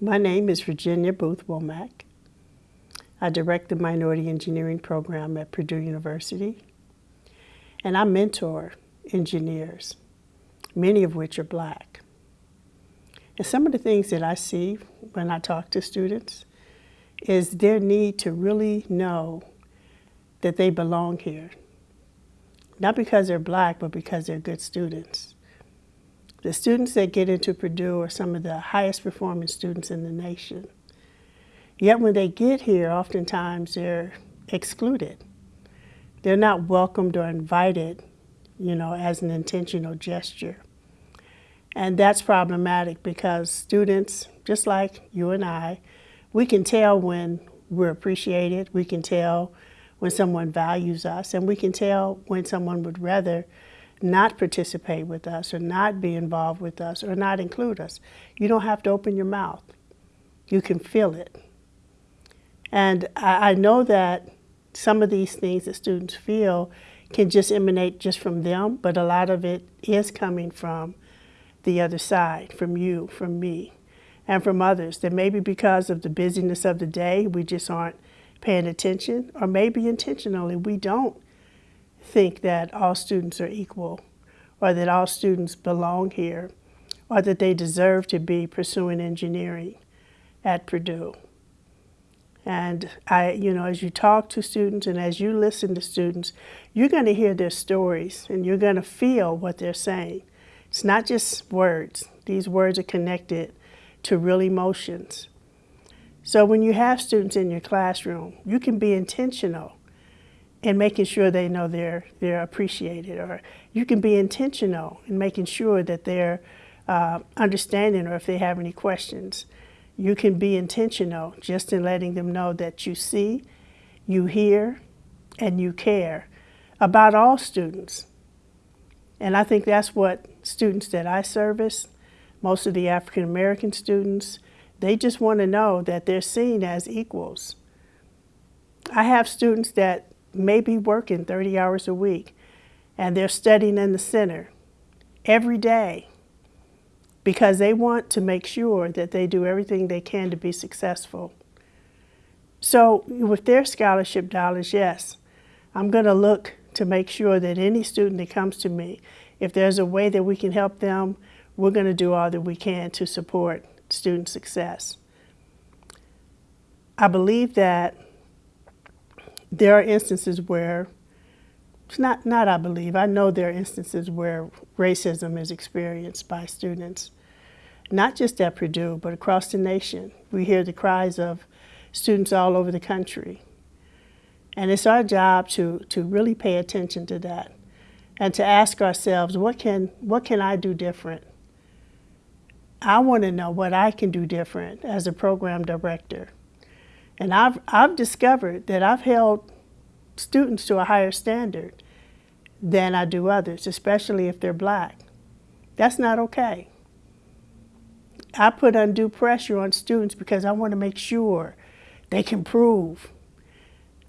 My name is Virginia Booth Womack. I direct the Minority Engineering Program at Purdue University, and I mentor engineers, many of which are black. And some of the things that I see when I talk to students is their need to really know that they belong here. Not because they're black, but because they're good students. The students that get into Purdue are some of the highest performing students in the nation. Yet when they get here, oftentimes they're excluded. They're not welcomed or invited, you know, as an intentional gesture. And that's problematic because students, just like you and I, we can tell when we're appreciated, we can tell when someone values us, and we can tell when someone would rather not participate with us or not be involved with us or not include us. You don't have to open your mouth. You can feel it. And I, I know that some of these things that students feel can just emanate just from them, but a lot of it is coming from the other side, from you, from me, and from others. That maybe because of the busyness of the day, we just aren't paying attention, or maybe intentionally we don't think that all students are equal, or that all students belong here, or that they deserve to be pursuing engineering at Purdue. And I, you know, as you talk to students and as you listen to students, you're going to hear their stories and you're going to feel what they're saying. It's not just words. These words are connected to real emotions. So when you have students in your classroom, you can be intentional in making sure they know they're, they're appreciated, or you can be intentional in making sure that they're uh, understanding or if they have any questions. You can be intentional just in letting them know that you see, you hear, and you care about all students. And I think that's what students that I service, most of the African American students, they just want to know that they're seen as equals. I have students that may be working 30 hours a week and they're studying in the center every day because they want to make sure that they do everything they can to be successful. So with their scholarship dollars, yes, I'm going to look to make sure that any student that comes to me, if there's a way that we can help them, we're going to do all that we can to support student success. I believe that there are instances where, not, not I believe, I know there are instances where racism is experienced by students, not just at Purdue, but across the nation. We hear the cries of students all over the country. And it's our job to, to really pay attention to that and to ask ourselves, what can, what can I do different? I want to know what I can do different as a program director. And I've, I've discovered that I've held students to a higher standard than I do others, especially if they're black. That's not okay. I put undue pressure on students because I want to make sure they can prove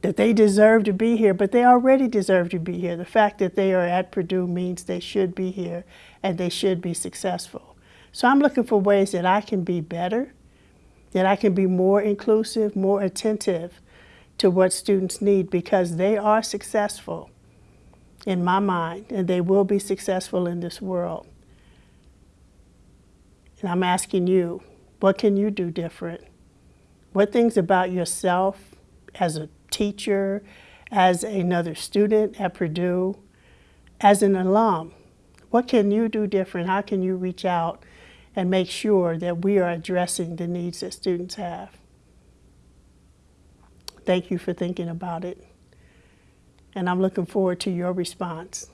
that they deserve to be here, but they already deserve to be here. The fact that they are at Purdue means they should be here and they should be successful. So I'm looking for ways that I can be better, that I can be more inclusive, more attentive to what students need because they are successful in my mind and they will be successful in this world. And I'm asking you, what can you do different? What things about yourself as a teacher, as another student at Purdue, as an alum, what can you do different? How can you reach out and make sure that we are addressing the needs that students have? Thank you for thinking about it. And I'm looking forward to your response.